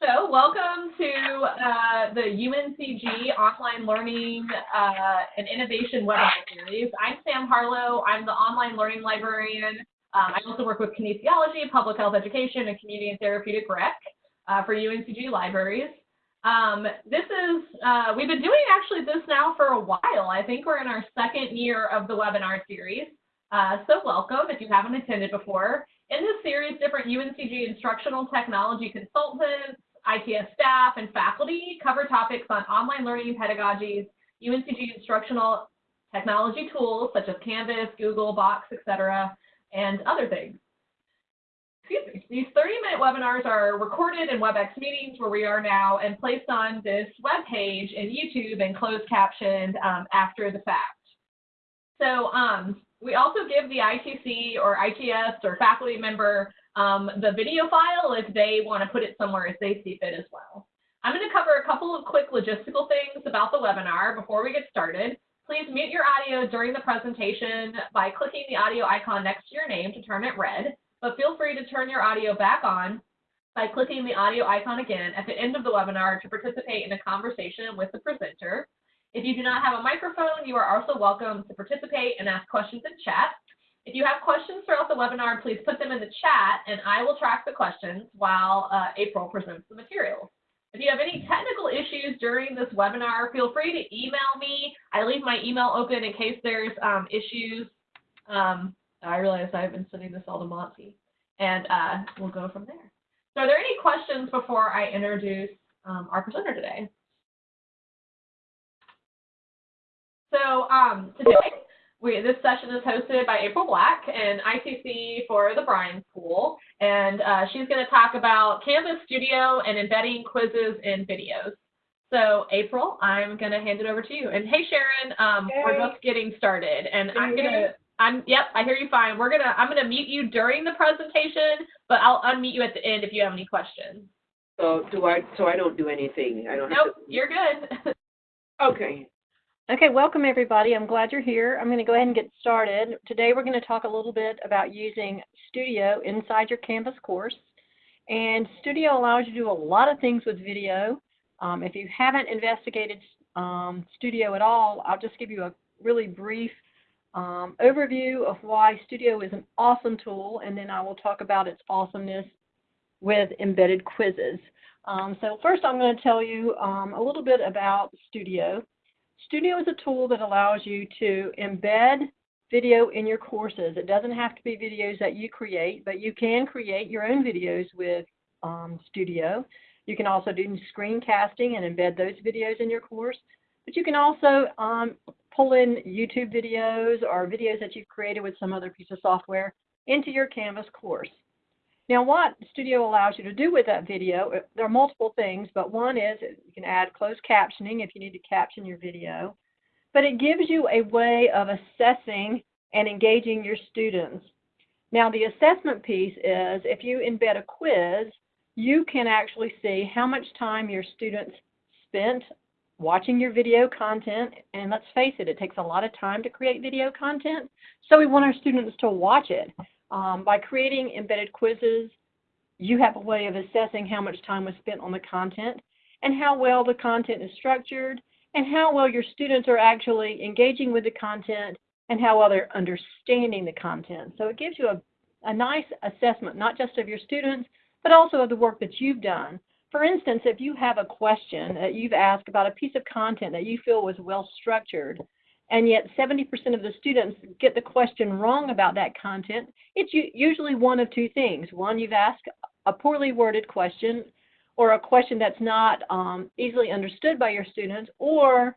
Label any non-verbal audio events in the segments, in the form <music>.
So welcome to uh, the UNCG Online Learning uh, and Innovation webinar series. I'm Sam Harlow. I'm the online learning librarian. Um, I also work with kinesiology, public health education, and community and therapeutic rec uh, for UNCG libraries. Um, this is, uh, we've been doing actually this now for a while. I think we're in our second year of the webinar series. Uh, so welcome if you haven't attended before. In this series, different UNCG instructional technology consultants, ITS staff, and faculty cover topics on online learning pedagogies, UNCG instructional technology tools such as Canvas, Google, Box, etc., and other things. Excuse me. These 30-minute webinars are recorded in WebEx meetings where we are now and placed on this web page in YouTube and closed captioned um, after the fact. So um, we also give the ITC or ITS or faculty member um, the video file if they want to put it somewhere as they see fit as well. I'm going to cover a couple of quick logistical things about the webinar before we get started. Please mute your audio during the presentation by clicking the audio icon next to your name to turn it red, but feel free to turn your audio back on by clicking the audio icon again at the end of the webinar to participate in a conversation with the presenter. If you do not have a microphone, you are also welcome to participate and ask questions in chat. If you have questions throughout the webinar, please put them in the chat and I will track the questions while uh, April presents the materials. If you have any technical issues during this webinar, feel free to email me. I leave my email open in case there's um, issues. Um, I realize I've been sending this all to Monty, and uh, we'll go from there. So are there any questions before I introduce um, our presenter today? So um, today, we, this session is hosted by April Black and ITC for the Bryan School, and uh, she's going to talk about Canvas Studio and embedding quizzes in videos. So April, I'm going to hand it over to you. And hey, Sharon, um, hey. we're just getting started, and Can I'm going to. I'm yep, I hear you fine. We're gonna I'm gonna mute you during the presentation, but I'll unmute you at the end if you have any questions. So do I so I don't do anything. I don't Nope, to... you're good. <laughs> okay. Okay, welcome everybody. I'm glad you're here. I'm going to go ahead and get started. Today we're going to talk a little bit about using Studio inside your Canvas course. And Studio allows you to do a lot of things with video. Um, if you haven't investigated um, Studio at all, I'll just give you a really brief um, overview of why Studio is an awesome tool, and then I will talk about its awesomeness with embedded quizzes. Um, so first I'm going to tell you um, a little bit about Studio. Studio is a tool that allows you to embed video in your courses. It doesn't have to be videos that you create, but you can create your own videos with um, Studio. You can also do screencasting and embed those videos in your course. But you can also um, pull in YouTube videos or videos that you've created with some other piece of software into your Canvas course. Now what Studio allows you to do with that video, uh, there are multiple things, but one is you can add closed captioning if you need to caption your video. But it gives you a way of assessing and engaging your students. Now the assessment piece is if you embed a quiz, you can actually see how much time your students spent watching your video content. And let's face it, it takes a lot of time to create video content. So we want our students to watch it. Um, by creating embedded quizzes, you have a way of assessing how much time was spent on the content and how well the content is structured and how well your students are actually engaging with the content and how well they're understanding the content. So it gives you a, a nice assessment, not just of your students, but also of the work that you've done. For instance, if you have a question that you've asked about a piece of content that you feel was well structured, and yet 70% of the students get the question wrong about that content, it's usually one of two things. One, you've asked a poorly worded question or a question that's not um, easily understood by your students, or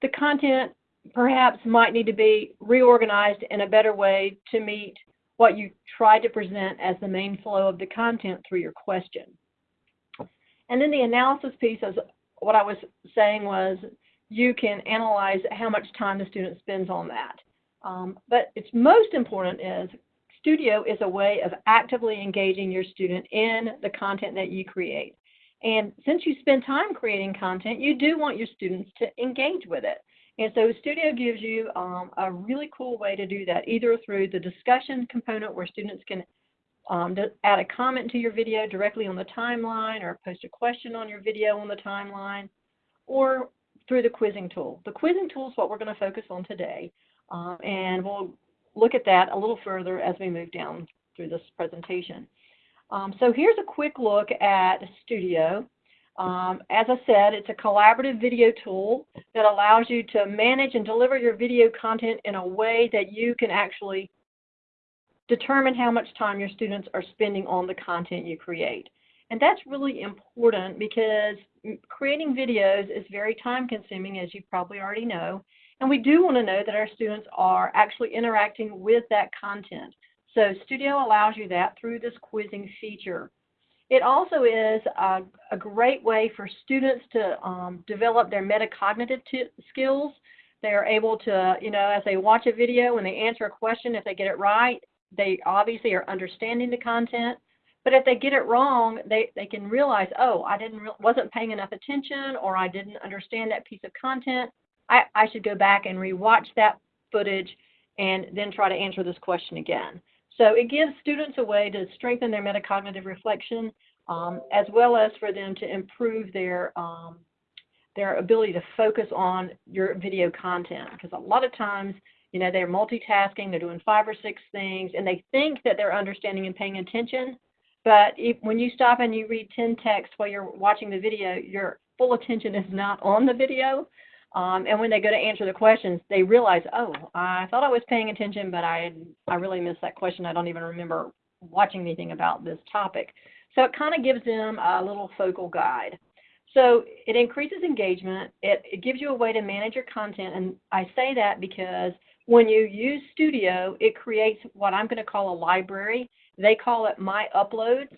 the content perhaps might need to be reorganized in a better way to meet what you try to present as the main flow of the content through your question. And then the analysis piece, as what I was saying was you can analyze how much time the student spends on that. Um, but it's most important is Studio is a way of actively engaging your student in the content that you create. And since you spend time creating content, you do want your students to engage with it. And so Studio gives you um, a really cool way to do that, either through the discussion component where students can um, add a comment to your video directly on the timeline or post a question on your video on the timeline or through the quizzing tool. The quizzing tool is what we're going to focus on today, um, and we'll look at that a little further as we move down through this presentation. Um, so here's a quick look at Studio. Um, as I said, it's a collaborative video tool that allows you to manage and deliver your video content in a way that you can actually determine how much time your students are spending on the content you create. And that's really important because creating videos is very time consuming, as you probably already know. And we do want to know that our students are actually interacting with that content. So Studio allows you that through this quizzing feature. It also is a, a great way for students to um, develop their metacognitive skills. They are able to, you know, as they watch a video and they answer a question, if they get it right, they obviously are understanding the content. But if they get it wrong, they, they can realize, oh, I didn't wasn't paying enough attention or I didn't understand that piece of content. I, I should go back and rewatch that footage and then try to answer this question again. So it gives students a way to strengthen their metacognitive reflection um, as well as for them to improve their um, their ability to focus on your video content because a lot of times you know they're multitasking they're doing five or six things and they think that they're understanding and paying attention but if, when you stop and you read 10 texts while you're watching the video your full attention is not on the video um, and when they go to answer the questions, they realize, oh, I thought I was paying attention, but I I really missed that question. I don't even remember watching anything about this topic. So it kind of gives them a little focal guide. So it increases engagement. It, it gives you a way to manage your content. And I say that because when you use Studio, it creates what I'm going to call a library. They call it My Uploads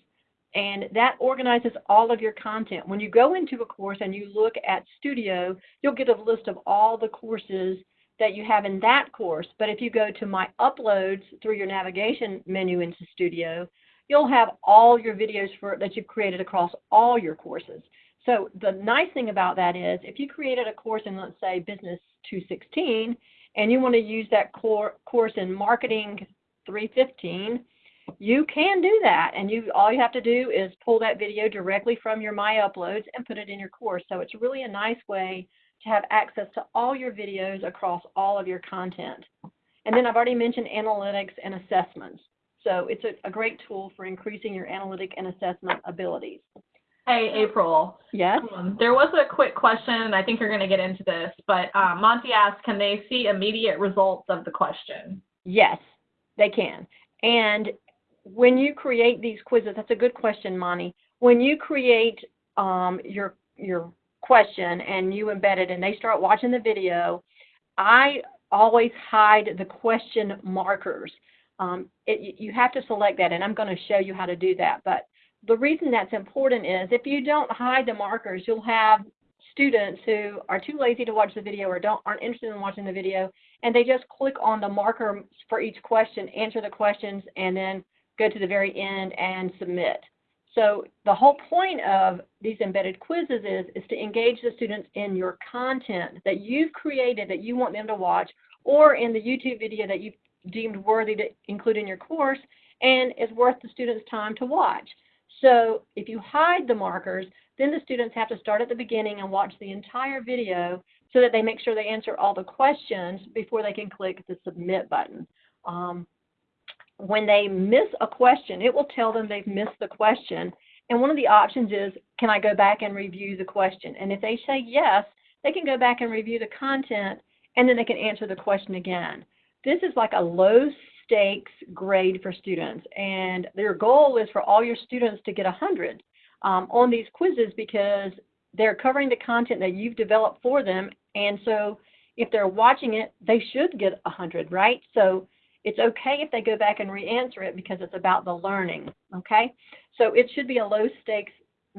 and that organizes all of your content. When you go into a course and you look at Studio, you'll get a list of all the courses that you have in that course. But if you go to My Uploads through your navigation menu into Studio, you'll have all your videos for, that you've created across all your courses. So the nice thing about that is if you created a course in, let's say, Business 216, and you want to use that core, course in Marketing 315, you can do that and you all you have to do is pull that video directly from your my uploads and put it in your course so it's really a nice way to have access to all your videos across all of your content and then i've already mentioned analytics and assessments so it's a, a great tool for increasing your analytic and assessment abilities Hey, April. Yes. Um, there was a quick question, and I think you're going to get into this, but uh, Monty asked, can they see immediate results of the question? Yes, they can. And when you create these quizzes, that's a good question, Monty. When you create um, your your question and you embed it and they start watching the video, I always hide the question markers. Um, it, you have to select that, and I'm going to show you how to do that. But the reason that's important is if you don't hide the markers, you'll have students who are too lazy to watch the video or don't aren't interested in watching the video, and they just click on the marker for each question, answer the questions, and then go to the very end and submit. So the whole point of these embedded quizzes is, is to engage the students in your content that you've created that you want them to watch or in the YouTube video that you've deemed worthy to include in your course and is worth the students' time to watch. So if you hide the markers, then the students have to start at the beginning and watch the entire video so that they make sure they answer all the questions before they can click the submit button. Um, when they miss a question, it will tell them they've missed the question. And one of the options is, can I go back and review the question? And if they say yes, they can go back and review the content and then they can answer the question again. This is like a low stakes grade for students. And their goal is for all your students to get 100 um, on these quizzes because they're covering the content that you've developed for them. And so if they're watching it, they should get 100, right? So it's okay if they go back and re-answer it because it's about the learning, okay? So it should be a low stakes,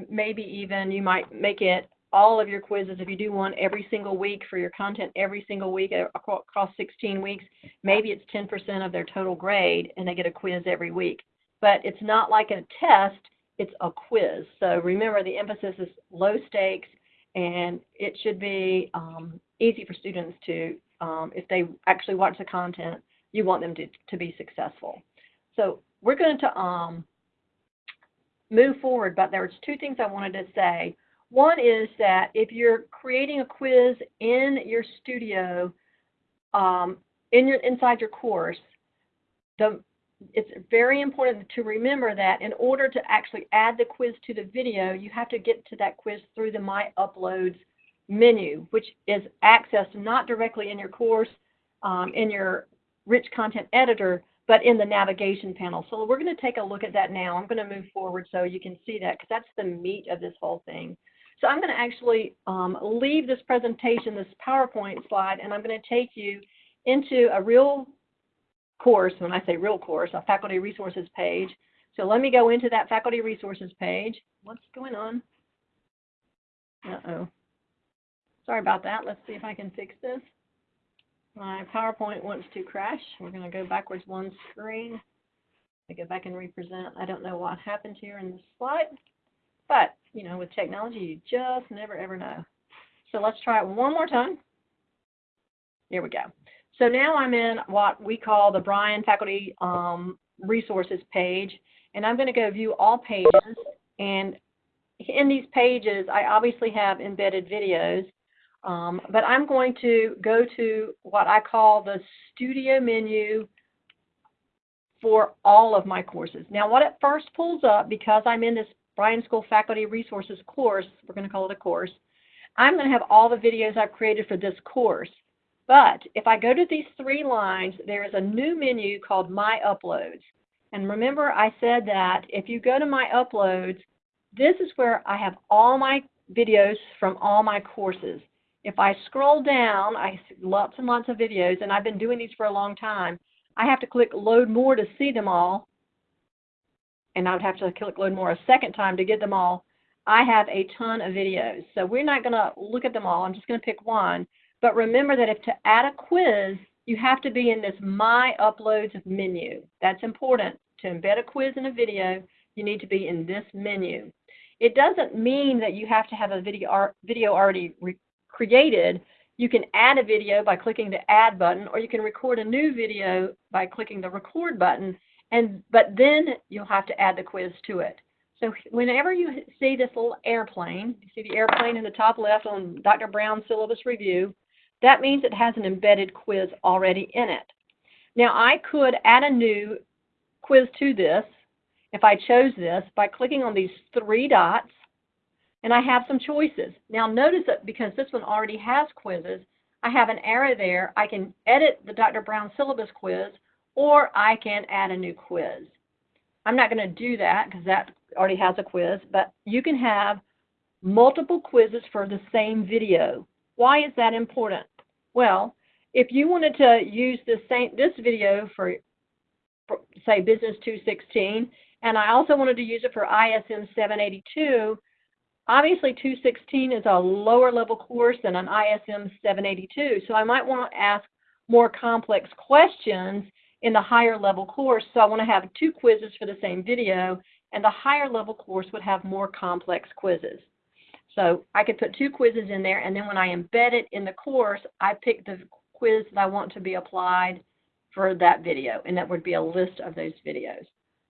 maybe even you might make it all of your quizzes, if you do one every single week for your content every single week uh, across 16 weeks, maybe it's 10% of their total grade and they get a quiz every week. But it's not like a test, it's a quiz. So remember the emphasis is low stakes and it should be um, easy for students to, um, if they actually watch the content, you want them to, to be successful. So we're going to um, move forward, but there's two things I wanted to say. One is that if you're creating a quiz in your studio, um, in your inside your course, the it's very important to remember that in order to actually add the quiz to the video, you have to get to that quiz through the My Uploads menu, which is accessed not directly in your course, um, in your rich content editor, but in the navigation panel. So we're going to take a look at that now. I'm going to move forward so you can see that because that's the meat of this whole thing. So I'm going to actually um, leave this presentation, this PowerPoint slide, and I'm going to take you into a real course, when I say real course, a faculty resources page. So let me go into that faculty resources page. What's going on? Uh-oh. Sorry about that. Let's see if I can fix this. My PowerPoint wants to crash. We're going to go backwards one screen. I go back and represent. I don't know what happened here in this slide, but, you know, with technology, you just never, ever know. So let's try it one more time. Here we go. So now I'm in what we call the Bryan Faculty um, Resources page, and I'm going to go view all pages. And in these pages, I obviously have embedded videos, um, but I'm going to go to what I call the studio menu for all of my courses. Now, what it first pulls up, because I'm in this Bryan School Faculty Resources course, we're going to call it a course, I'm going to have all the videos I've created for this course. But if I go to these three lines, there is a new menu called My Uploads. And remember I said that if you go to My Uploads, this is where I have all my videos from all my courses. If I scroll down, I see lots and lots of videos, and I've been doing these for a long time. I have to click Load More to see them all, and I would have to click Load More a second time to get them all. I have a ton of videos, so we're not going to look at them all. I'm just going to pick one. But remember that if to add a quiz, you have to be in this My Uploads menu. That's important. To embed a quiz in a video, you need to be in this menu. It doesn't mean that you have to have a video, video already created. You can add a video by clicking the Add button, or you can record a new video by clicking the Record button, and but then you'll have to add the quiz to it. So whenever you see this little airplane, you see the airplane in the top left on Dr. Brown's syllabus review, that means it has an embedded quiz already in it. Now I could add a new quiz to this if I chose this by clicking on these three dots and I have some choices. Now notice that because this one already has quizzes, I have an arrow there. I can edit the Dr. Brown syllabus quiz or I can add a new quiz. I'm not going to do that because that already has a quiz, but you can have multiple quizzes for the same video. Why is that important? Well, if you wanted to use this same this video for, for say Business 216, and I also wanted to use it for ISM 782, obviously 216 is a lower level course than an ISM 782, so I might want to ask more complex questions in the higher level course, so I want to have two quizzes for the same video, and the higher level course would have more complex quizzes. So I could put two quizzes in there, and then when I embed it in the course, I pick the quiz that I want to be applied for that video, and that would be a list of those videos.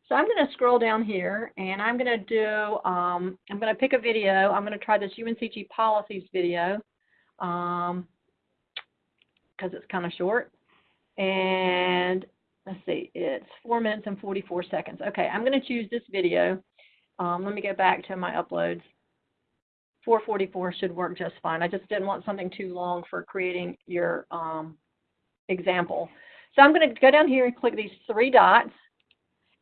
So I'm going to scroll down here, and I'm going to do, um, I'm going to pick a video. I'm going to try this UNCG policies video because um, it's kind of short. And let's see, it's 4 minutes and 44 seconds. Okay, I'm going to choose this video. Um, let me go back to my uploads. 444 should work just fine. I just didn't want something too long for creating your um, example. So I'm going to go down here and click these three dots,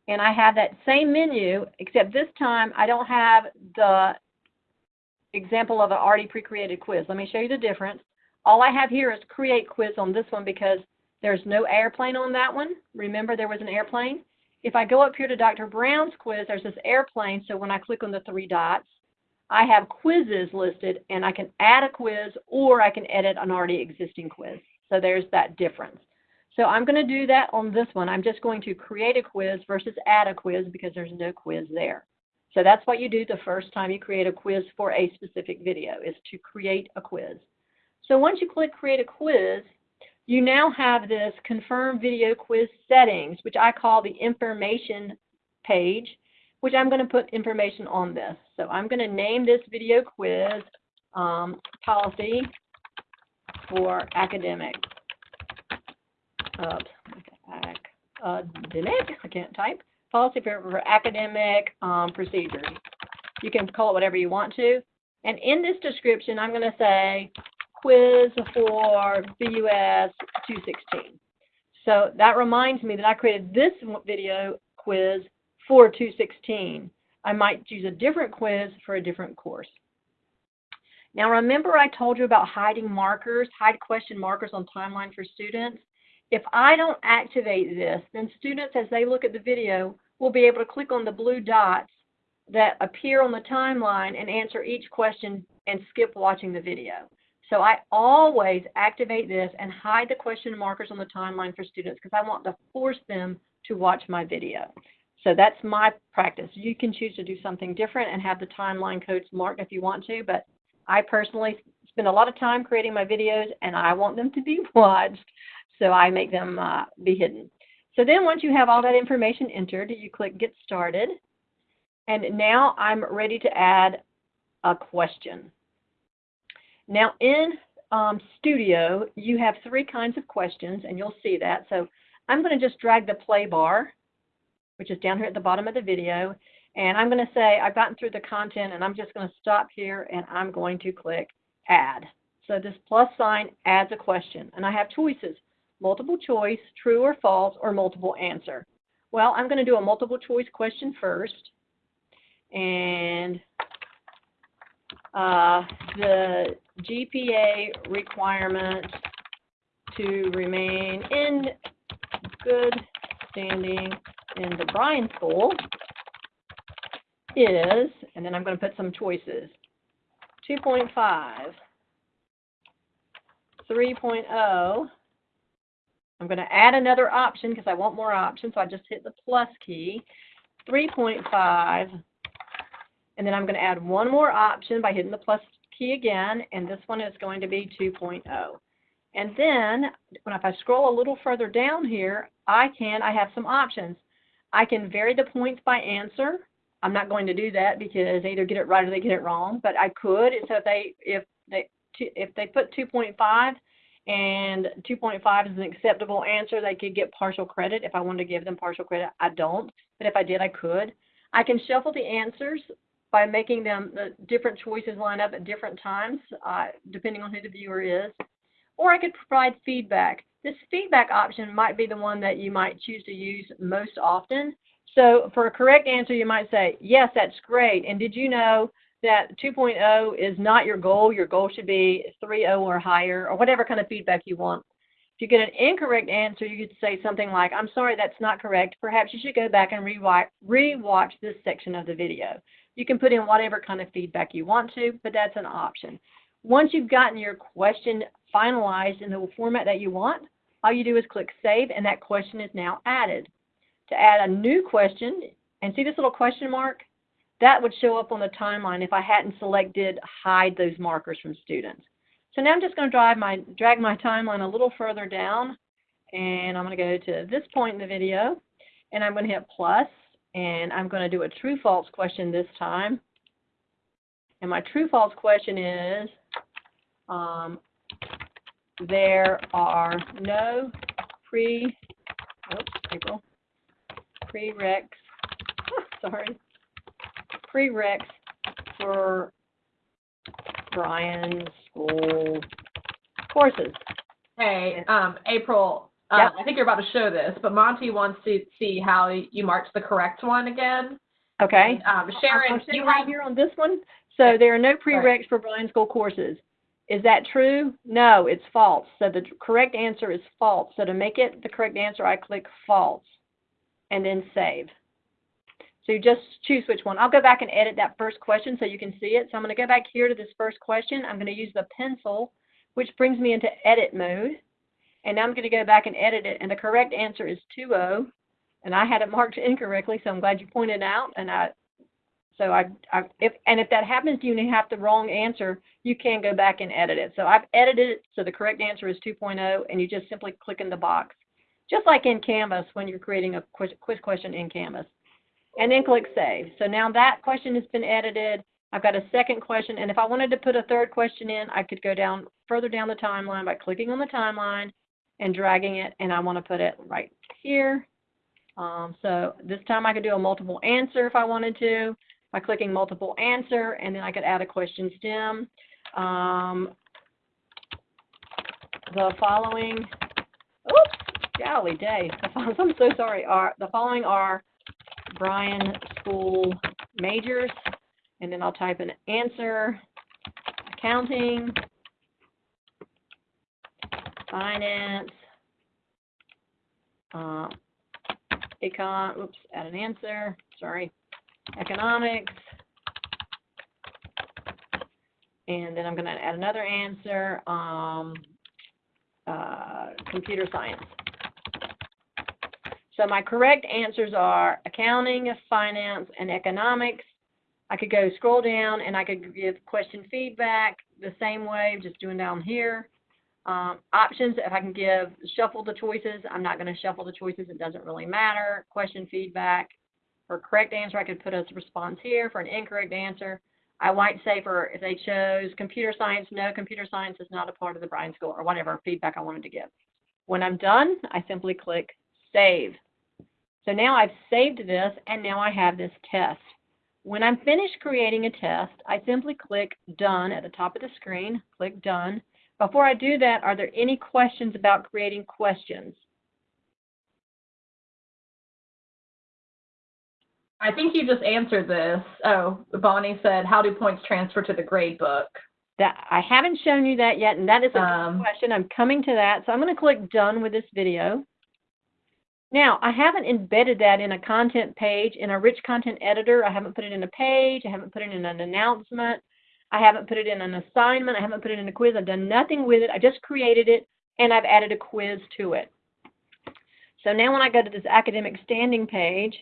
and I have that same menu, except this time I don't have the example of an already pre-created quiz. Let me show you the difference. All I have here is create quiz on this one because there's no airplane on that one. Remember there was an airplane? If I go up here to Dr. Brown's quiz, there's this airplane, so when I click on the three dots, I have quizzes listed and I can add a quiz or I can edit an already existing quiz. So there's that difference. So I'm going to do that on this one. I'm just going to create a quiz versus add a quiz because there's no quiz there. So that's what you do the first time you create a quiz for a specific video is to create a quiz. So once you click create a quiz, you now have this confirm video quiz settings, which I call the information page, which I'm going to put information on this. So I'm going to name this video quiz um, policy for academic. Uh, ac- academic, I can't type. Policy for, for academic um, procedures. You can call it whatever you want to. And in this description, I'm going to say quiz for BUS 216. So that reminds me that I created this video quiz for 216. I might choose a different quiz for a different course. Now remember I told you about hiding markers, hide question markers on timeline for students? If I don't activate this, then students as they look at the video will be able to click on the blue dots that appear on the timeline and answer each question and skip watching the video. So I always activate this and hide the question markers on the timeline for students because I want to force them to watch my video. So that's my practice. You can choose to do something different and have the timeline codes marked if you want to, but I personally spend a lot of time creating my videos and I want them to be <laughs> watched, so I make them uh, be hidden. So then once you have all that information entered, you click Get Started. And now I'm ready to add a question. Now in um, Studio, you have three kinds of questions, and you'll see that. So I'm going to just drag the play bar, which is down here at the bottom of the video, and I'm going to say I've gotten through the content, and I'm just going to stop here, and I'm going to click Add. So this plus sign adds a question, and I have choices, multiple choice, true or false, or multiple answer. Well, I'm going to do a multiple choice question first, and uh, the GPA requirement to remain in good standing in the Bryan School is, and then I'm going to put some choices, 2.5, 3.0. I'm going to add another option because I want more options, so I just hit the plus key. 3.5, and then I'm going to add one more option by hitting the plus key again, and this one is going to be 2.0. And then, when if I scroll a little further down here, I can, I have some options. I can vary the points by answer. I'm not going to do that because they either get it right or they get it wrong, but I could. So if they, if they, if they put 2.5 and 2.5 is an acceptable answer, they could get partial credit. If I wanted to give them partial credit, I don't. But if I did, I could. I can shuffle the answers by making them the different choices line up at different times, uh, depending on who the viewer is. Or I could provide feedback. This feedback option might be the one that you might choose to use most often. So for a correct answer, you might say, yes, that's great. And did you know that 2.0 is not your goal? Your goal should be 3.0 or higher, or whatever kind of feedback you want. If you get an incorrect answer, you could say something like, I'm sorry, that's not correct. Perhaps you should go back and rewatch, this section of the video. You can put in whatever kind of feedback you want to, but that's an option. Once you've gotten your question finalized in the format that you want, all you do is click Save, and that question is now added. To add a new question, and see this little question mark? That would show up on the timeline if I hadn't selected Hide those markers from students. So now I'm just going to drive my, drag my timeline a little further down, and I'm going to go to this point in the video, and I'm going to hit plus, and I'm going to do a true-false question this time. And my true-false question is, um, there are no pre, oops, April, prereqs, <laughs> sorry, prereqs for Bryan School courses. Hey, um, April, uh, Yeah. I think you're about to show this, but Monty wants to see how you marked the correct one again. Okay? Um, Sharon, I'm you sitting right have, here on this one. So there are no prereqs for Bryan School courses. Is that true? No, it's false. So the correct answer is false. So to make it the correct answer, I click false and then save. So you just choose which one. I'll go back and edit that first question so you can see it. So I'm going to go back here to this first question. I'm going to use the pencil, which brings me into edit mode. And now I'm going to go back and edit it. And the correct answer is 2-0. And I had it marked <laughs> incorrectly, so I'm glad you pointed out. And I, so I, I, if and if that happens to you and you have the wrong answer, you can go back and edit it. So I've edited it so the correct answer is 2.0, and you just simply click in the box, just like in Canvas when you're creating a quiz, quiz question in Canvas. And then click Save. So now that question has been edited. I've got a second question, and if I wanted to put a third question in, I could go down further down the timeline by clicking on the timeline and dragging it, and I want to put it right here. Um, so this time I could do a multiple answer if I wanted to by clicking multiple answer, and then I could add a question stem. Um, the following, oops, golly day, <laughs> I'm so sorry, are, the following are Bryan School majors, and then I'll type an answer, accounting, finance, uh, econ, oops, add an answer, sorry, economics, and then I'm gonna add another answer, um, uh, computer science. So my correct answers are accounting, finance, and economics. I could go scroll down and I could give question feedback the same way, just doing down here. Um, options, if I can give shuffle the choices, I'm not going to shuffle the choices, it doesn't really matter. Question feedback. For correct answer, I could put a response here. For an incorrect answer, I might say for if they chose computer science, no, computer science is not a part of the Bryan School, or whatever feedback I wanted to give. When I'm done, I simply click Save. So now I've saved this, and now I have this test. When I'm finished creating a test, I simply click Done at the top of the screen, click Done. Before I do that, are there any questions about creating questions? I think you just answered this. Oh, Bonnie said, how do points transfer to the grade book? That I haven't shown you that yet, and that is a Um, question. I'm coming to that. So I'm going to click Done with this video. Now, I haven't embedded that in a content page, in a rich content editor. I haven't put it in a page. I haven't put it in an announcement. I haven't put it in an assignment. I haven't put it in a quiz. I've done nothing with it. I just created it, and I've added a quiz to it. So now when I go to this academic standing page,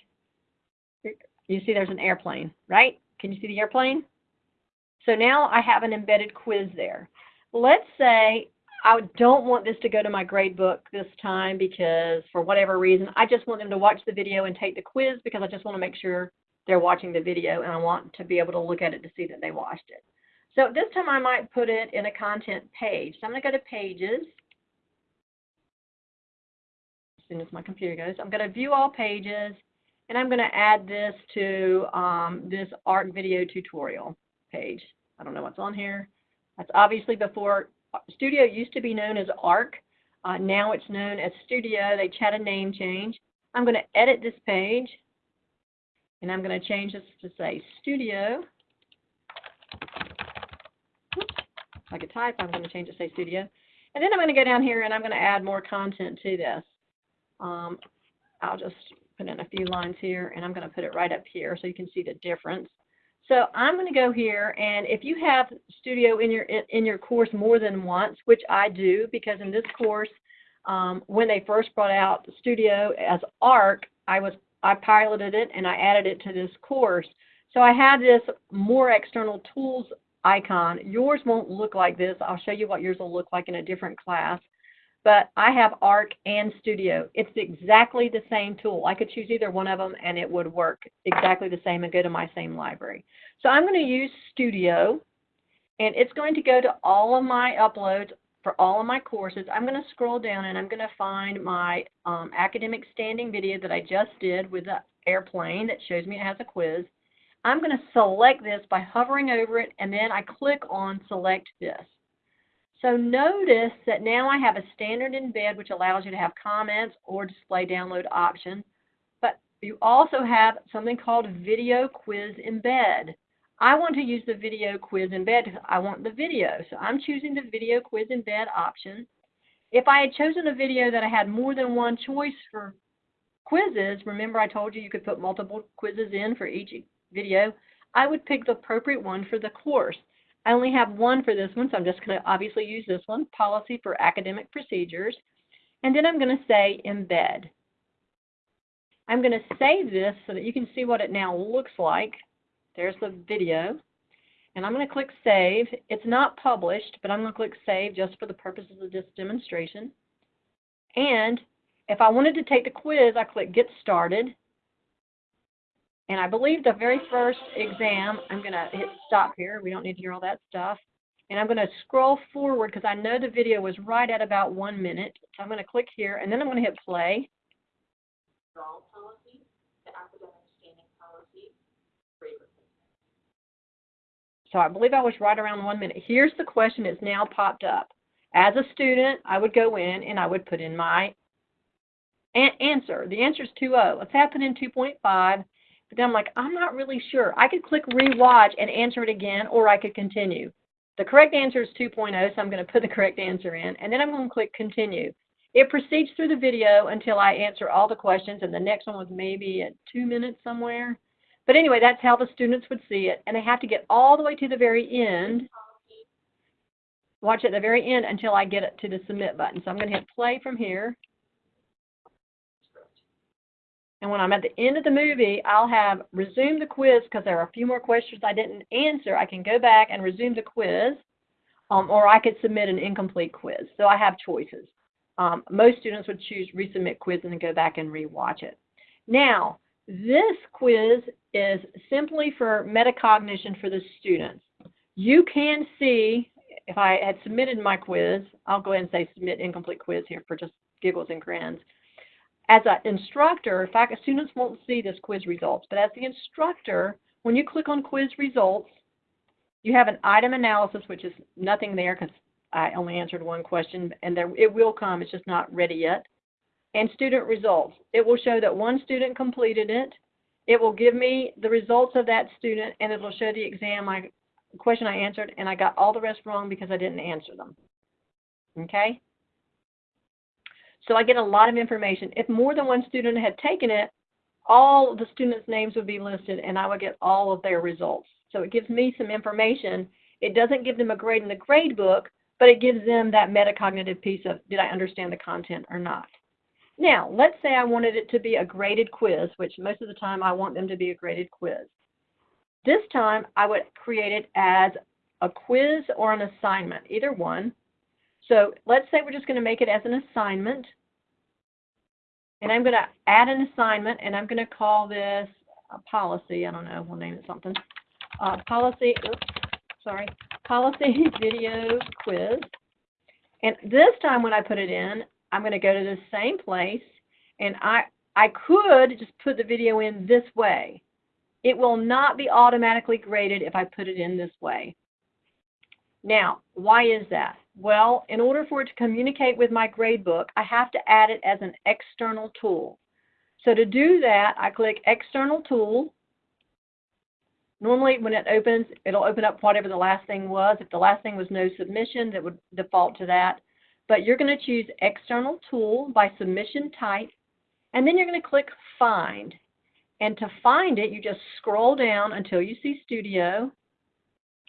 you see there's an airplane, right? Can you see the airplane? So now I have an embedded quiz there. Let's say I don't want this to go to my grade book this time because for whatever reason, I just want them to watch the video and take the quiz because I just want to make sure they're watching the video and I want to be able to look at it to see that they watched it. So this time I might put it in a content page. So I'm going to go to pages. As soon as my computer goes, I'm going to view all pages and I'm going to add this to um, this ARC video tutorial page. I don't know what's on here. That's obviously before Studio used to be known as ARC. Uh, now it's known as Studio. They had a name change. I'm going to edit this page and I'm going to change this to say Studio. Oops. If I could type, I'm going to change it to say Studio. And then I'm going to go down here and I'm going to add more content to this. Um, I'll just put in a few lines here and I'm going to put it right up here so you can see the difference. So I'm going to go here, and if you have Studio in your in, your course more than once, which I do, because in this course, um, when they first brought out Studio as ARC, I was I piloted it and I added it to this course. So I have this more external tools icon. Yours won't look like this. I'll show you what yours will look like in a different class. But I have ARC and Studio. It's exactly the same tool. I could choose either one of them and it would work exactly the same and go to my same library. So I'm going to use Studio and it's going to go to all of my uploads for all of my courses. I'm going to scroll down and I'm going to find my um, academic standing video that I just did with the airplane that shows me it has a quiz. I'm going to select this by hovering over it and then I click on select this. So notice that now I have a standard embed which allows you to have comments or display download option. But you also have something called video quiz embed. I want to use the video quiz embed because I want the video. So I'm choosing the video quiz embed option. If I had chosen a video that I had more than one choice for quizzes, remember I told you you could put multiple quizzes in for each video, I would pick the appropriate one for the course. I only have one for this one, so I'm just going to obviously use this one, Policy for Academic Procedures. And then I'm going to say Embed. I'm going to save this so that you can see what it now looks like. There's the video. And I'm going to click Save. It's not published, but I'm going to click Save just for the purposes of this demonstration. And if I wanted to take the quiz, I click Get Started. And I believe the very first exam, I'm going to hit stop here. We don't need to hear all that stuff. And I'm going to scroll forward because I know the video was right at about one minute. So I'm going to click here and then I'm going to hit play. So I believe I was right around one minute. Here's the question that's now popped up. As a student, I would go in and I would put in my an- answer. The answer is 2.0. Let's say in 2.5, but then I'm like, I'm not really sure. I could click rewatch and answer it again, or I could continue. The correct answer is 2.0, so I'm going to put the correct answer in, and then I'm going to click continue. It proceeds through the video until I answer all the questions, and the next one was maybe at two minutes somewhere. But anyway, that's how the students would see it, and they have to get all the way to the very end. Watch at the very end until I get it to the submit button. So I'm going to hit play from here. And when I'm at the end of the movie, I'll have resumed the quiz because there are a few more questions I didn't answer. I can go back and resume the quiz, um, or I could submit an incomplete quiz. So I have choices. Um, most students would choose resubmit quiz and then go back and rewatch it. Now, this quiz is simply for metacognition for the students. You can see, if I had submitted my quiz, I'll go ahead and say submit incomplete quiz here for just giggles and grins. As an instructor, in fact, students won't see this quiz results, but as the instructor, when you click on quiz results, you have an item analysis, which is nothing there because I only answered one question, and there, it will come, it's just not ready yet. And student results. It will show that one student completed it. It will give me the results of that student, and it will show the exam I question I answered, and I got all the rest wrong because I didn't answer them. Okay? So I get a lot of information. If more than one student had taken it, all the students' names would be listed, and I would get all of their results. So it gives me some information. It doesn't give them a grade in the grade book, but it gives them that metacognitive piece of did I understand the content or not. Now, let's say I wanted it to be a graded quiz, which most of the time I want them to be a graded quiz. This time I would create it as a quiz or an assignment, either one. So let's say we're just going to make it as an assignment. And I'm going to add an assignment and I'm going to call this a policy. I don't know, we'll name it something. Uh, policy, oops, sorry, policy <laughs> video quiz. And this time when I put it in, I'm going to go to the same place and I, I could just put the video in this way. It will not be automatically graded if I put it in this way. Now, why is that? Well, in order for it to communicate with my gradebook, I have to add it as an external tool. So to do that, I click External Tool. Normally, when it opens, it'll open up whatever the last thing was. If the last thing was no submission, that would default to that. But you're going to choose External Tool by submission type, and then you're going to click Find. And to find it, you just scroll down until you see Studio.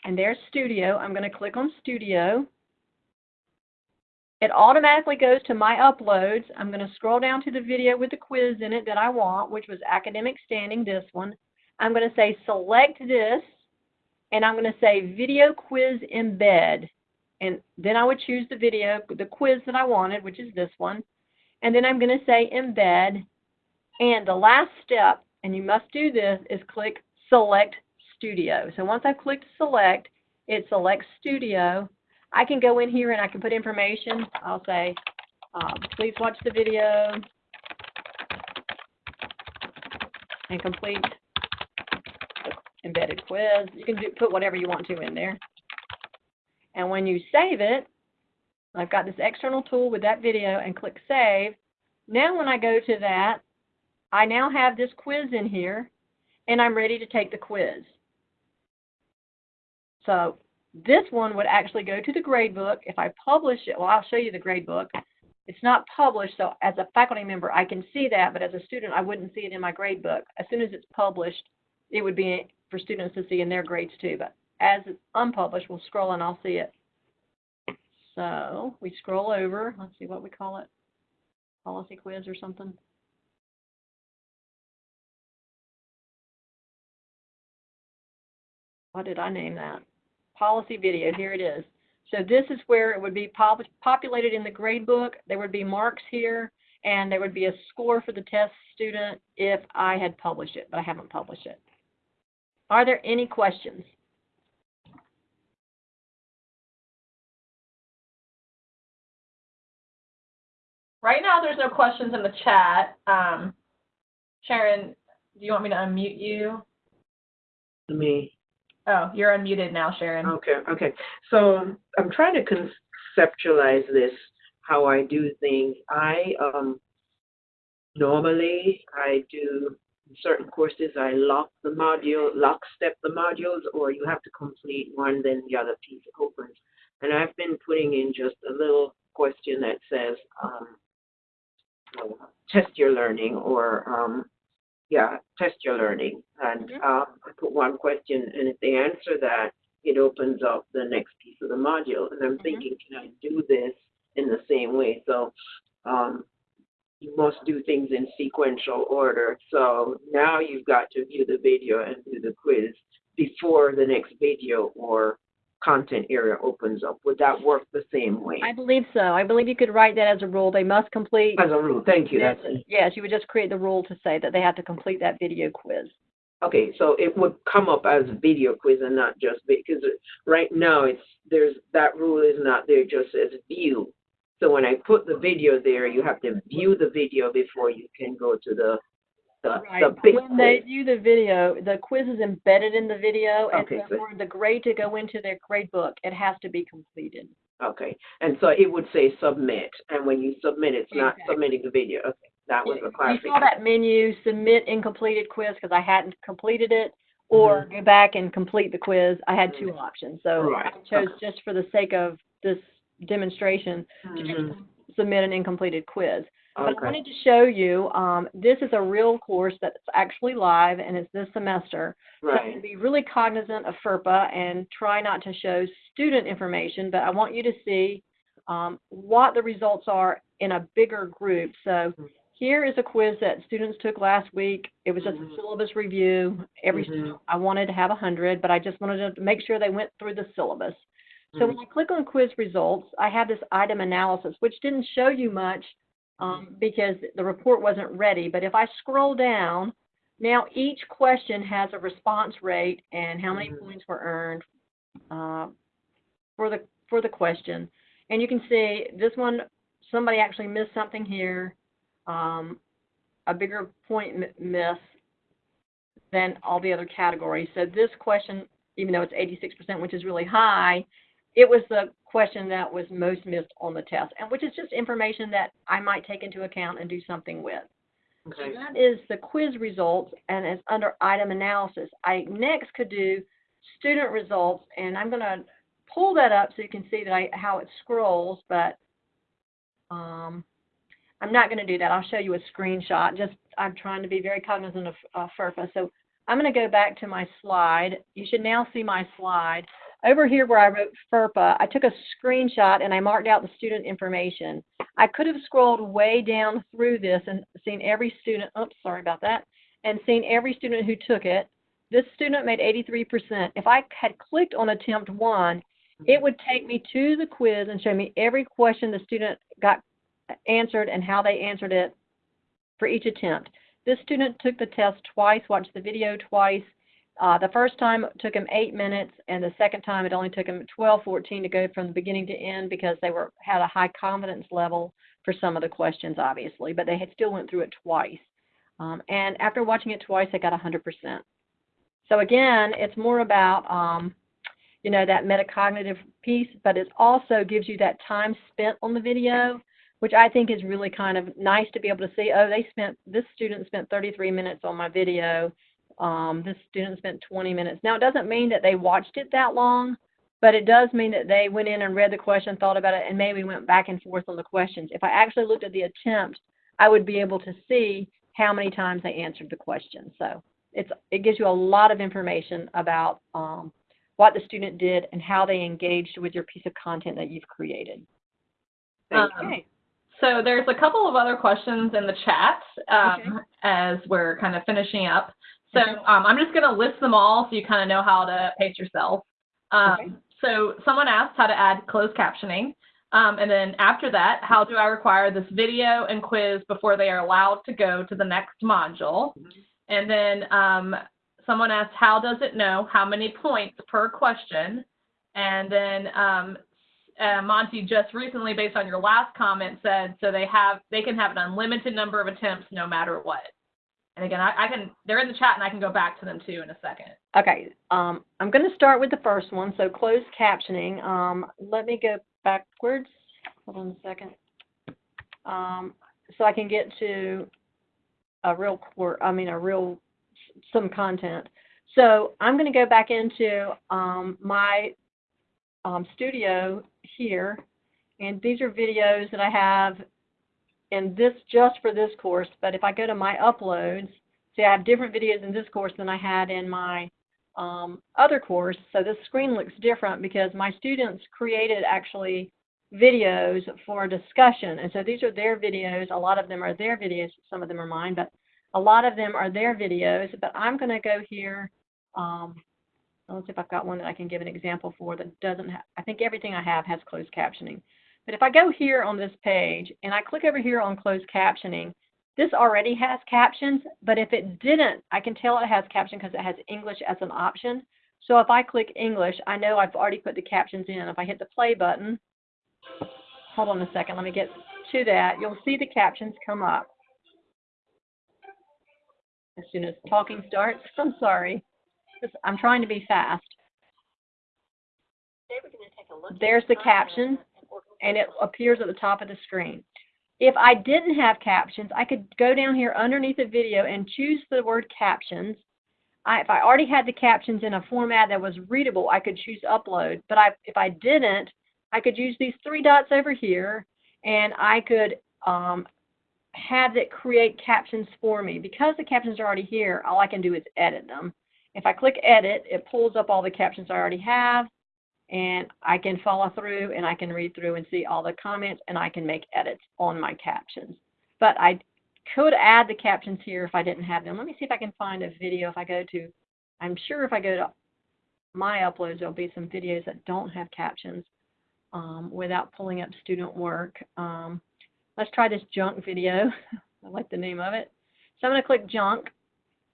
And there's Studio. I'm going to click on Studio. It automatically goes to my uploads. I'm going to scroll down to the video with the quiz in it that I want, which was academic standing, this one. I'm going to say select this, and I'm going to say video quiz embed. And then I would choose the video, the quiz that I wanted, which is this one. And then I'm going to say embed. And the last step, and you must do this, is click select studio. So once I've clicked select, it selects studio. I can go in here and I can put information. I'll say, um, please watch the video and complete embedded quiz. You can do, put whatever you want to in there. And when you save it, I've got this external tool with that video and click save. Now when I go to that, I now have this quiz in here and I'm ready to take the quiz. So this one would actually go to the gradebook. If I publish it, well, I'll show you the gradebook. It's not published, so as a faculty member, I can see that, but as a student, I wouldn't see it in my gradebook. As soon as it's published, it would be for students to see in their grades too, but as it's unpublished, we'll scroll and I'll see it. So we scroll over, let's see what we call it, policy quiz or something. What did I name that? Policy video, here it is. So this is where it would be pop populated in the grade book. There would be marks here, and there would be a score for the test student if I had published it, but I haven't published it. Are there any questions? Right now, there's no questions in the chat. Um, Sharon, do you want me to unmute you? Me. Oh, you're unmuted now, Sharon. Okay, okay. So I'm trying to conceptualize this, how I do things. I, um, normally I do certain courses, I lock the module, lock step the modules, or you have to complete one, then the other piece opens. And I've been putting in just a little question that says, um, test your learning or, um, yeah, test your learning. And Mhm. uh, I put one question, and if they answer that, it opens up the next piece of the module. And I'm Mhm. thinking, can I do this in the same way? So um, you must do things in sequential order. So now you've got to view the video and do the quiz before the next video or content area opens up. Would that work the same way? I believe so. I believe you could write that as a rule. They must complete. As a rule, thank you. That's Yes, you would just create the rule to say that they have to complete that video quiz. Okay, so it would come up as video quiz and not just because right now it's there's that rule is not there just says view. So when I put the video there, you have to view the video before you can go to the the, Right. the When they view the video, the quiz is embedded in the video, and Okay, so so- for the grade to go into their grade book, it has to be completed. Okay, and so it would say submit, and when you submit, it's not Exactly. submitting the video. Okay, that was a You saw that menu, submit incompleted quiz, because I hadn't completed it, or go back and complete the quiz. I had two options, so I Mm-hmm. Chose okay. just for the sake of this demonstration to just Mhm. submit an incompleted quiz. But I wanted to show you, um, this is a real course that's actually live and it's this semester. Right. So be really cognizant of FERPA and try not to show student information, but I want you to see um, what the results are in a bigger group. So here is a quiz that students took last week. It was just a Mhm. syllabus review. Every Mhm. student, I wanted to have 100, but I just wanted to make sure they went through the syllabus. So when I click on quiz results, I have this item analysis, which didn't show you much um, because the report wasn't ready. But if I scroll down, now each question has a response rate and how many Mhm. points were earned uh, for the for the question. And you can see this one, somebody actually missed something here, um, a bigger point miss than all the other categories. So this question, even though it's 86%, which is really high, it was the question that was most missed on the test, and which is just information that I might take into account and do something with. So okay, that is the quiz results, and it's under item analysis. I next could do student results, and I'm going to pull that up so you can see that I, how it scrolls, but um, I'm not going to do that. I'll show you a screenshot. Just I'm trying to be very cognizant of uh, FERPA. So I'm going to go back to my slide. You should now see my slide. Over here where I wrote FERPA, I took a screenshot and I marked out the student information. I could have scrolled way down through this and seen every student, oops, sorry about that, and seen every student who took it. This student made 83%. If I had clicked on attempt one, it would take me to the quiz and show me every question the student got answered and how they answered it for each attempt. This student took the test twice, watched the video twice. Uh, the first time it took him eight minutes, and the second time it only took him 12, 14 to go from the beginning to end because they were had a high confidence level for some of the questions, obviously, but they had still went through it twice. Um, and after watching it twice, they got 100%. So again, it's more about um, you know that metacognitive piece, but it also gives you that time spent on the video, which I think is really kind of nice to be able to see. Oh, they spent this student spent 33 minutes on my video. Um, this student spent 20 minutes. Now it doesn't mean that they watched it that long, but it does mean that they went in and read the question, thought about it, and maybe went back and forth on the questions. If I actually looked at the attempt, I would be able to see how many times they answered the question. So it's it gives you a lot of information about um, what the student did and how they engaged with your piece of content that you've created. you. Um, So there's a couple of other questions in the chat um, as we're kind of finishing up. So um, I'm just going to list them all so you kind of know how to pace yourself. Um, Okay. So someone asked how to add closed captioning. Um, and then after that, how do I require this video and quiz before they are allowed to go to the next module? And then um, someone asked, how does it know how many points per question? And then um, uh, Monty just recently, based on your last comment, said so they have they can have an unlimited number of attempts no matter what. And again, I, I can they're in the chat and I can go back to them too in a second. Okay, um, I'm going to start with the first one. So closed captioning. Um, let me go backwards. Hold on a second. Um, so I can get to a real core. I mean, a real some content. So I'm going to go back into um, my um, studio here, and these are videos that I have in this just for this course. But if I go to my uploads, see I have different videos in this course than I had in my um, other course. So this screen looks different because my students created actually videos for discussion. And so these are their videos. A lot of them are their videos. Some of them are mine, but a lot of them are their videos. But I'm going to go here. Um, let's see if I've got one that I can give an example for that doesn't have, I think everything I have has closed captioning. But if I go here on this page and I click over here on closed captioning, this already has captions, but if it didn't, I can tell it has caption because it has English as an option. So if I click English, I know I've already put the captions in. If I hit the play button, hold on a second, let me get to that. You'll see the captions come up. As soon as talking starts, <laughs> I'm sorry. I'm trying to be fast. There's the caption, and it appears at the top of the screen. If I didn't have captions, I could go down here underneath the video and choose the word captions. I, if I already had the captions in a format that was readable, I could choose upload. But I, if I didn't, I could use these three dots over here, and I could um, have it create captions for me. Because the captions are already here, all I can do is edit them. If I click edit, it pulls up all the captions I already have, and I can follow through and I can read through and see all the comments and I can make edits on my captions. But I could add the captions here if I didn't have them. Let me see if I can find a video if I go to, I'm sure if I go to my uploads, there'll be some videos that don't have captions um, without pulling up student work. Um, let's try this junk video. <laughs> I like the name of it. So I'm going to click junk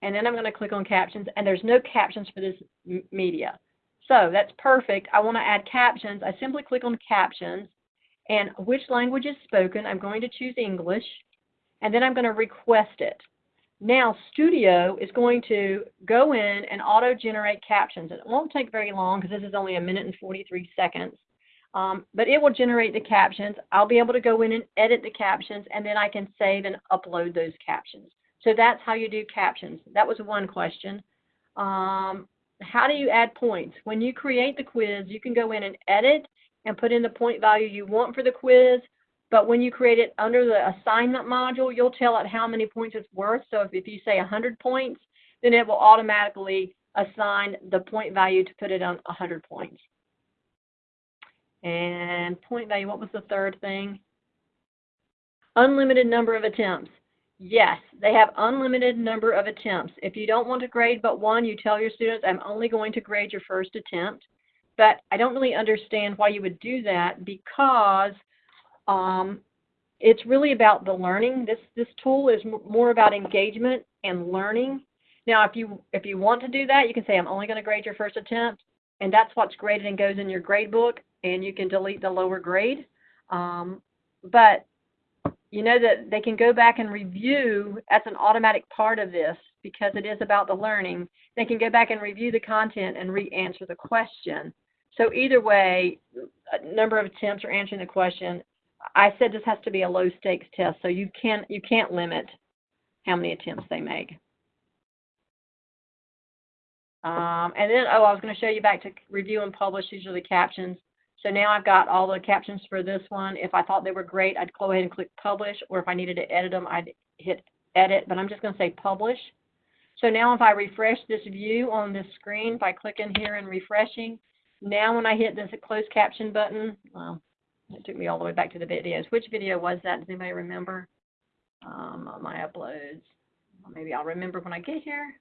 and then I'm going to click on captions and there's no captions for this media. So that's perfect. I want to add captions. I simply click on captions and which language is spoken. I'm going to choose English and then I'm going to request it. Now Studio is going to go in and auto-generate captions. It won't take very long because this is only a minute and 43 seconds. Um, but it will generate the captions. I'll be able to go in and edit the captions and then I can save and upload those captions. So that's how you do captions. That was one question. Um, how do you add points? When you create the quiz, you can go in and edit and put in the point value you want for the quiz. But when you create it under the assignment module, you'll tell it how many points it's worth. So if, if you say 100 points, then it will automatically assign the point value to put it on 100 points. And point value, what was the third thing? Unlimited number of attempts. Yes, they have unlimited number of attempts. If you don't want to grade but one, you tell your students, I'm only going to grade your first attempt. But I don't really understand why you would do that because um, it's really about the learning. This this tool is more about engagement and learning. Now, if you if you want to do that, you can say I'm only going to grade your first attempt, and that's what's graded and goes in your grade book, and you can delete the lower grade. Um, but you know that they can go back and review as an automatic part of this because it is about the learning. They can go back and review the content and re-answer the question. So either way, a number of attempts or answering the question. I said this has to be a low stakes test, so you can you can't limit how many attempts they make. Um, and then, oh, I was going to show you back to review and publish. These are the captions. So now I've got all the captions for this one. If I thought they were great, I'd go ahead and click publish, or if I needed to edit them, I'd hit edit, but I'm just going to say publish. So now if I refresh this view on this screen by clicking here and refreshing, now when I hit this closed caption button, well, it took me all the way back to the videos. Which video was that? Does anybody remember? Um, my uploads. Maybe I'll remember when I get here.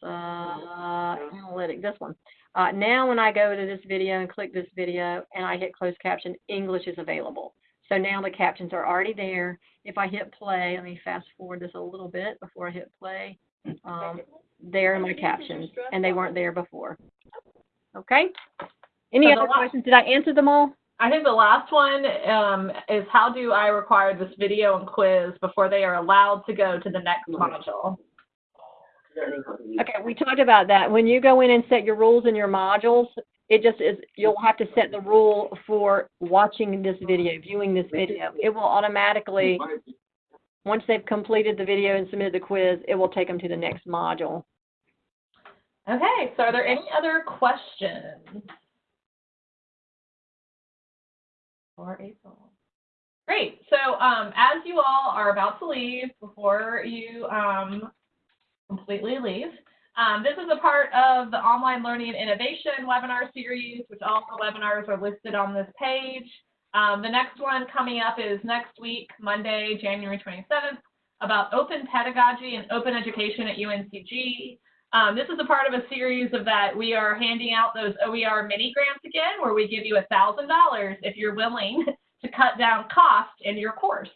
Uh, analytic, this one. Uh, now when I go to this video and click this video and I hit closed caption, English is available. So now the captions are already there. If I hit play, let me fast forward this a little bit before I hit play. Um, there are my captions, and they weren't there before. Okay? Any So other la- questions? Did I answer them all? I think the last one um, is how do I require this video and quiz before they are allowed to go to the next module? Learning how to use Okay, we talked about that. When you go in and set your rules in your modules, it just is, you'll have to set the rule for watching this video, viewing this video. It will automatically, once they've completed the video and submitted the quiz, it will take them to the next module. Okay, so are there any other questions? April. Great, so um, as you all are about to leave, before you um, completely leave, um, this is a part of the Online Learning Innovation webinar series, which all the webinars are listed on this page. Um, the next one coming up is next week, Monday, January 27th, about open pedagogy and open education at UNCG. Um, this is a part of a series of that we are handing out those OER mini grants again, where we give you $1,000 if you're willing <laughs> to cut down cost in your course.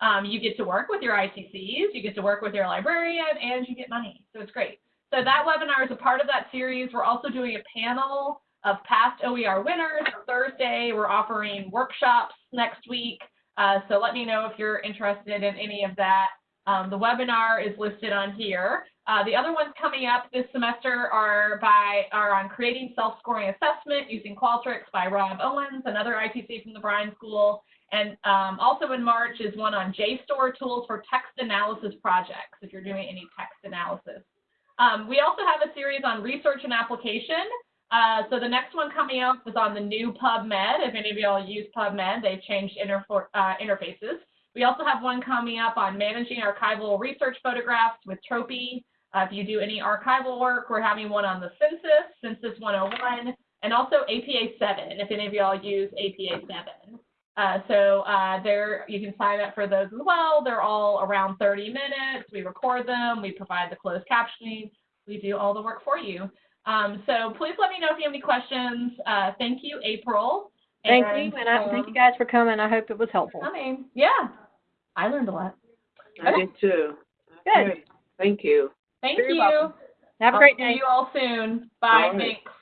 Um, you get to work with your ITCs, you get to work with your librarian, and you get money. So it's great. So that webinar is a part of that series. We're also doing a panel of past OER winners. Thursday, we're offering workshops next week. Uh, so let me know if you're interested in any of that. Um, the webinar is listed on here. Uh, the other ones coming up this semester are by are on creating self-scoring assessment using Qualtrics by Rob Owens, another ITC from the Bryan School. And um, also in March is one on JSTOR tools for text analysis projects, if you're doing any text analysis. Um, we also have a series on research and application. Uh, so the next one coming up is on the new PubMed. If any of y'all use PubMed, they've changed uh, interfaces. We also have one coming up on managing archival research photographs with Tropy. Uh, if you do any archival work, we're having one on the census, Census 101, and also APA 7, if any of y'all use APA 7. Uh, so uh, there, you can sign up for those as well. They're all around 30 minutes. We record them. We provide the closed captioning. We do all the work for you. Um, so please let me know if you have any questions. Uh, thank you, April. Thank you, and I thank you um, guys for coming. I hope it was helpful. coming. Yeah, I learned a lot. I did too. Good. Okay, Thank you. Thank Very you. welcome. Have a I'll great see day. you all soon. Bye. All right. Thanks.